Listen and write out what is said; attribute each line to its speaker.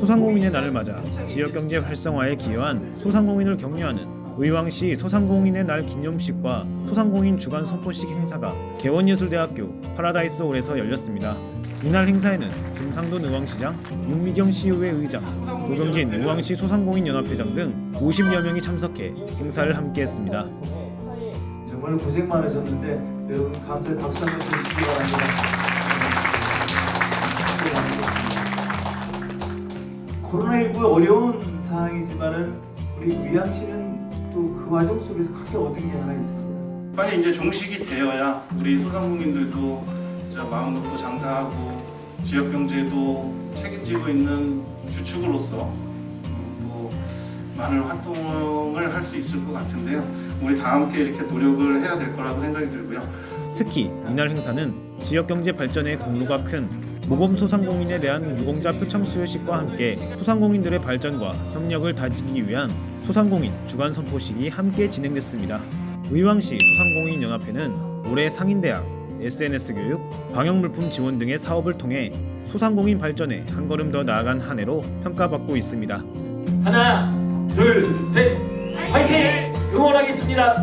Speaker 1: 소상공인의 날을 맞아 지역경제 활성화에 기여한 소상공인을 격려하는 의왕시 소상공인의 날 기념식과 소상공인 주간 선포식 행사가 개원예술대학교 파라다이스 홀에서 열렸습니다. 이날 행사에는 김상돈 의왕시장, 윤미경 시의회 의장, 조경진 의왕시 소상공인 연합회장 등 50여 명이 참석해 행사를 함께했습니다.
Speaker 2: 정말 고생 많으셨는데 여러분 감사의 박수 한번 주시기 바랍니다. 코로나19 어려운 상황이지만은 우리 의왕시는 또 그 과정 속에서 크게 얻은 게 하나 있습니다.
Speaker 3: 빨리 이제 종식이 되어야 우리 소상공인들도 진짜 마음 놓고 장사하고 지역 경제도 책임지고 있는 주축으로서 또 많은 활동을 할 수 있을 것 같은데요. 우리 다 함께 이렇게 노력을 해야 될 거라고 생각이 들고요.
Speaker 1: 특히 이날 행사는 지역경제 발전에 공로가 큰 모범 소상공인에 대한 유공자 표창 수여식과 함께 소상공인들의 발전과 협력을 다지기 위한 소상공인 주간 선포식이 함께 진행됐습니다. 의왕시 소상공인 연합회는 올해 상인대학, SNS 교육, 방역물품 지원 등의 사업을 통해 소상공인 발전에 한 걸음 더 나아간 한 해로 평가받고 있습니다.
Speaker 4: 하나, 둘, 셋, 화이팅! 응원하겠습니다.